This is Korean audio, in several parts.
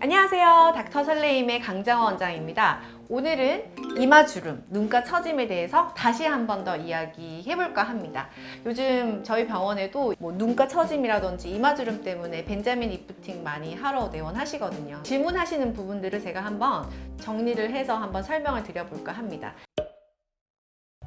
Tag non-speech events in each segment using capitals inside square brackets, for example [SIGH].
안녕하세요. 닥터 설레임의 강정원 원장입니다. 오늘은 이마주름, 눈가 처짐에 대해서 다시 한 번 더 이야기해볼까 합니다. 요즘 저희 병원에도 뭐 눈가 처짐이라든지 이마주름 때문에 벤자민 리프팅 많이 하러 내원하시거든요. 질문하시는 부분들을 제가 한번 정리를 해서 한번 설명을 드려볼까 합니다.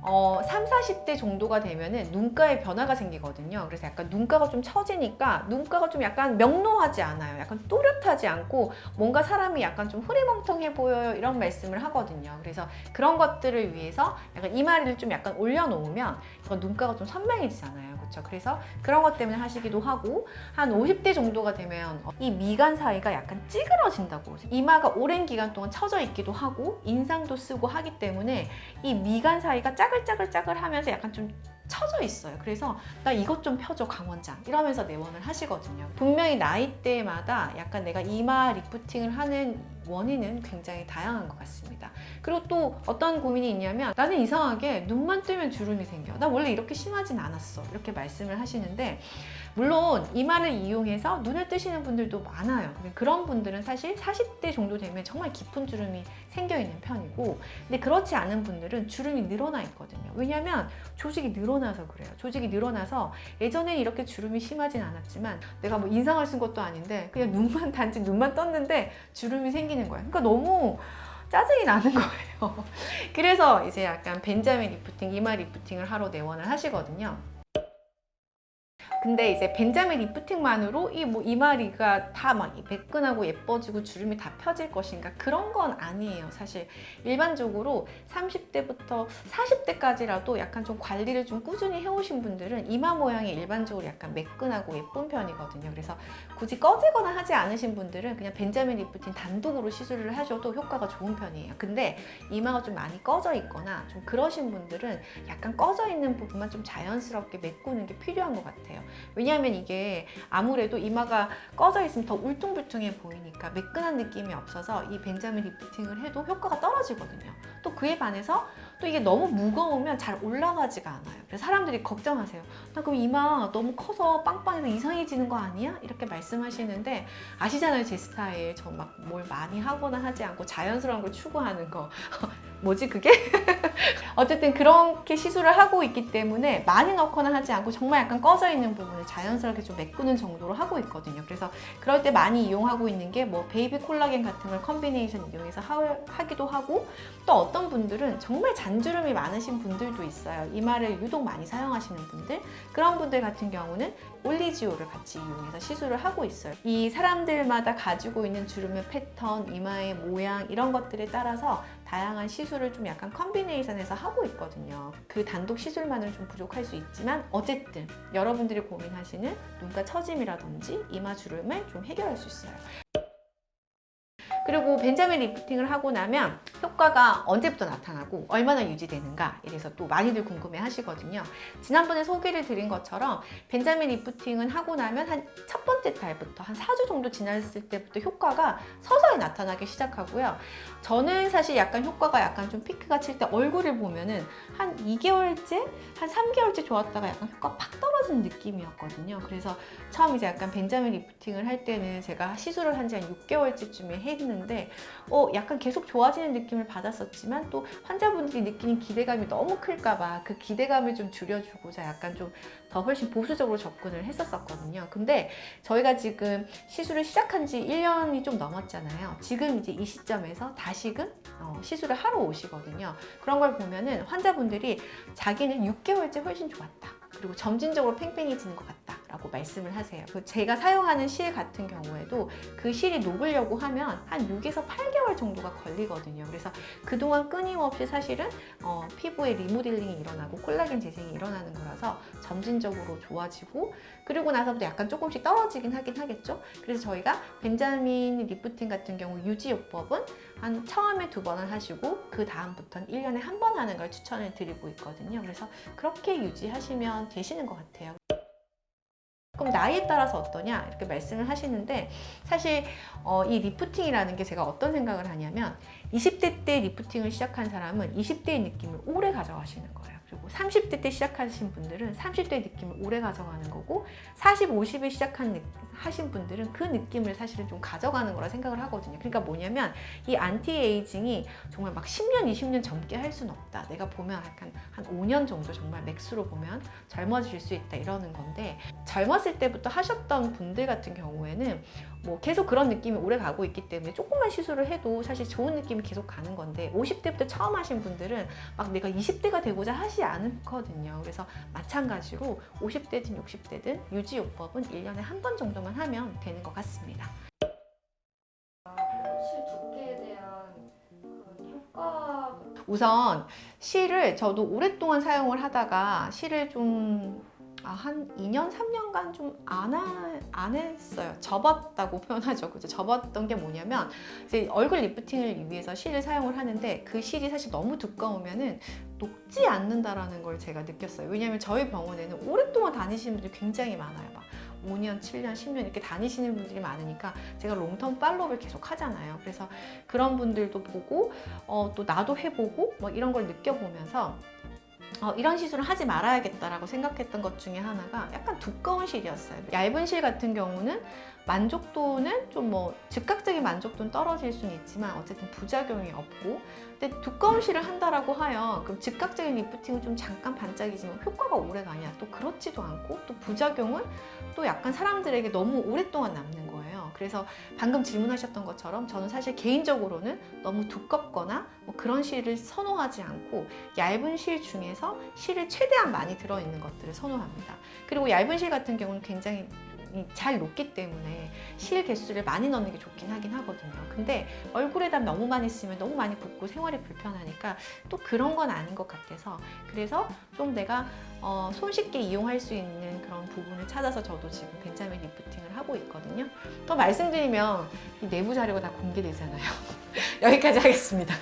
어, 3, 40대 정도가 되면은 눈가에 변화가 생기거든요. 그래서 약간 눈가가 좀 처지니까 눈가가 좀 약간 명료하지 않아요. 약간 또렷하지 않고 뭔가 사람이 약간 좀 흐리멍텅해 보여요. 이런 말씀을 하거든요. 그래서 그런 것들을 위해서 약간 이마리를 좀 약간 올려놓으면 약간 눈가가 좀 선명해지잖아요. 그렇죠? 그래서 그런 것 때문에 하시기도 하고 한 50대 정도가 되면 이 미간 사이가 약간 찌그러진다고 이마가 오랜 기간 동안 처져 있기도 하고 인상도 쓰고 하기 때문에 이 미간 사이가 짜글짜글짜글 하면서 약간 좀 처져 있어요. 그래서 나 이것 좀 펴줘 강원장 이러면서 내원을 하시거든요. 분명히 나이대마다 약간 내가 이마 리프팅을 하는 원인은 굉장히 다양한 것 같습니다. 그리고 또 어떤 고민이 있냐면 나는 이상하게 눈만 뜨면 주름이 생겨. 나 원래 이렇게 심하진 않았어. 이렇게 말씀을 하시는데 물론 이마를 이용해서 눈을 뜨시는 분들도 많아요. 그런 분들은 사실 40대 정도 되면 정말 깊은 주름이 생겨 있는 편이고 근데 그렇지 않은 분들은 주름이 늘어나 있거든요. 왜냐하면 조직이 늘어나서 그래요. 조직이 늘어나서 예전엔 이렇게 주름이 심하진 않았지만 내가 뭐 인상을 쓴 것도 아닌데 그냥 눈만 [LAUGHS] 단지 눈만 떴는데 주름이 생기는 거예요. 그러니까 너무 짜증이 나는 거예요. [LAUGHS] 그래서 이제 약간 벤자민 리프팅, 이마 리프팅을 하러 내원을 하시거든요. 근데 이제 벤자민 리프팅만으로 이 뭐 이마가 다 막 매끈하고 예뻐지고 주름이 다 펴질 것인가? 그런 건 아니에요 사실. 일반적으로 30대부터 40대까지라도 약간 좀 관리를 좀 꾸준히 해오신 분들은 이마 모양이 일반적으로 약간 매끈하고 예쁜 편이거든요. 그래서 굳이 꺼지거나 하지 않으신 분들은 그냥 벤자민 리프팅 단독으로 시술을 하셔도 효과가 좋은 편이에요. 근데 이마가 좀 많이 꺼져 있거나 좀 그러신 분들은 약간 꺼져 있는 부분만 좀 자연스럽게 메꾸는 게 필요한 것 같아요 왜냐하면 이게 아무래도 이마가 꺼져 있으면 더 울퉁불퉁해 보이니까 매끈한 느낌이 없어서 이 벤자민 리프팅을 해도 효과가 떨어지거든요. 또 그에 반해서 또 이게 너무 무거우면 잘 올라가지가 않아요. 그래서 사람들이 걱정하세요. 나 그럼 이마 너무 커서 빵빵해서 이상해지는 거 아니야? 이렇게 말씀하시는데 아시잖아요 제 스타일. 저 막 뭘 많이 하거나 하지 않고 자연스러운 걸 추구하는 거. 뭐지 그게? [LAUGHS] 어쨌든 그렇게 시술을 하고 있기 때문에 많이 넣거나 하지 않고 정말 약간 꺼져 있는 부분을 자연스럽게 좀 메꾸는 정도로 하고 있거든요. 그래서 그럴 때 많이 이용하고 있는 게 뭐 베이비 콜라겐 같은 걸 combination 이용해서 하, 기도 하고 또 어떤 분들은 정말 잔주름이 많으신 분들도 있어요. 이마를 유독 많이 사용하시는 분들 그런 분들 같은 경우는 올리지오를 같이 이용해서 시술을 하고 있어요. 이 사람들마다 가지고 있는 주름의 패턴, 이마의 모양 이런 것들에 따라서 다양한 시술을 좀 약간 컨비네이션해서 하고 있거든요. 그 단독 시술만은 좀 부족할 수 있지만 어쨌든 여러분들이 고민하시는 눈가 처짐이라든지 이마 주름을 좀 해결할 수 있어요. 그리고 벤자민 리프팅을 하고 나면 효과가 언제부터 나타나고 얼마나 유지되는가 이래서 또 많이들 궁금해 하시거든요. 지난번에 소개를 드린 것처럼 벤자민 리프팅은 하고 나면 한 첫 번째 달부터 한 4주 정도 지났을 때부터 효과가 서서히 나타나기 시작하고요. 저는 사실 약간 효과가 약간 좀 피크가 칠 때 얼굴을 보면은 한 2개월째, 한 3개월째 좋았다가 약간 효과가 팍 떨어지는 느낌이었거든요. 그래서 처음 이제 약간 벤자민 리프팅을 할 때는 제가 시술을 한 지 한 6개월째쯤에 했는 데 어, 약간 계속 좋아지는 느낌을 받았었지만 또 환자분들이 느끼는 기대감이 너무 클까봐 그 기대감을 좀 줄여주고자 약간 좀 더 훨씬 보수적으로 접근을 했었었거든요. 근데 저희가 지금 시술을 시작한 지 1년이 좀 넘었잖아요. 지금 이제 이 시점에서 다시금 어, 시술을 하러 오시거든요. 그런 걸 보면은 환자분들이 자기는 6개월째 훨씬 좋았다. 그리고 점진적으로 팽팽해지는 것 같다. 라고 말씀을 하세요. 그 제가 사용하는 실 같은 경우에도 그 실이 녹으려고 하면 한 6에서 8개월 정도가 걸리거든요. 그래서 그동안 끊임없이 사실은 어, 피부에 리모델링이 일어나고 콜라겐 재생이 일어나는 거라서 점진적으로 좋아지고 그리고 나서부터 약간 조금씩 떨어지긴 하긴 하겠죠. 그래서 저희가 벤자민 리프팅 같은 경우 유지요법은 한 처음에 두 번을 하시고 그 다음부터는 1년에 한 번 하는 걸 추천을 드리고 있거든요. 그래서 그렇게 유지하시면 되시는 것 같아요. 그럼 나이에 따라서 어떠냐 이렇게 말씀을 하시는데 사실 어, 이 리프팅이라는 게 제가 어떤 생각을 하냐면 20대 때 리프팅을 시작한 사람은 20대의 느낌을 오래 가져가시는 거예요. 그리고 30대 때 시작하신 분들은 30대의 느낌을 오래 가져가는 거고 40, 50에 시작한 느- 하신 분들은 그 느낌을 사실은 좀 가져가는 거라 생각을 하거든요. 그러니까 뭐냐면 이 안티에이징이 정말 막 10년, 20년 젊게 할 수는 없다. 내가 보면 약간 한 5년 정도 정말 max로 보면 젊어질 수 있다 이러는 건데 젊었을 때부터 하셨던 분들 같은 경우에는 뭐 계속 그런 느낌이 오래 가고 있기 때문에 조금만 시술을 해도 사실 좋은 느낌이 계속 가는 건데 50대부터 처음 하신 분들은 막 내가 20대가 되고자 하지 않거든요. 그래서 마찬가지로 50대든 60대든 유지요법은 1년에 한 번 정도만 하면 되는 것 같습니다. 우선 실을 저도 오랫동안 사용을 하다가 실을 좀 아, 한 2년, 3년간 좀안 했어요. 접었다고 표현하죠. 그죠? 접었던 게 뭐냐면, 이제 얼굴 리프팅을 위해서 실을 사용을 하는데, 그 실이 사실 너무 두꺼우면은 녹지 않는다라는 걸 제가 느꼈어요. 왜냐면 저희 병원에는 오랫동안 다니시는 분들이 굉장히 많아요. 막 5년, 7년, 10년 이렇게 다니시는 분들이 많으니까 제가 롱텀 팔로우를 계속 하잖아요. 그래서 그런 분들도 보고 어, 또 나도 해보고 뭐 이런 걸 느껴보면서 어, 이런 시술을 하지 말아야겠다라고 생각했던 것 중에 하나가 약간 두꺼운 실이었어요. 얇은 실 같은 경우는 만족도는 좀 뭐 즉각적인 만족도는 떨어질 수는 있지만 어쨌든 부작용이 없고 근데 두꺼운 실을 한다라고 하여 그럼 즉각적인 리프팅은 좀 잠깐 반짝이지만 효과가 오래 가냐 또 그렇지도 않고 또 부작용은 또 약간 사람들에게 너무 오랫동안 남는. 그래서 방금 질문하셨던 것처럼 저는 사실 개인적으로는 너무 두껍거나 뭐 그런 실을 선호하지 않고 얇은 실 중에서 실을 최대한 많이 들어있는 것들을 선호합니다. 그리고 얇은 실 같은 경우는 굉장히 잘 녹기 때문에 실 개수를 많이 넣는 게 좋긴 하긴 하거든요. 근데 얼굴에다 너무 많이 쓰면 너무 많이 붓고 생활이 불편하니까 또 그런 건 아닌 것 같아서 그래서 좀 내가 어, 손쉽게 이용할 수 있는 그런 부분을 찾아서 저도 지금 벤자민 리프팅을 하고 있거든요. 또 말씀드리면 이 내부 자료가 다 공개되잖아요. [LAUGHS] 여기까지 하겠습니다.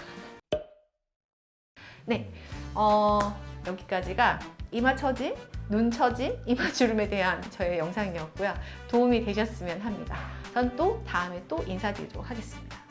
네, 어, 여기까지가 이마 처짐, 눈 처짐, 이마 주름에 대한 저의 영상이었고요. 도움이 되셨으면 합니다. 전 또 다음에 또 인사드리도록 하겠습니다.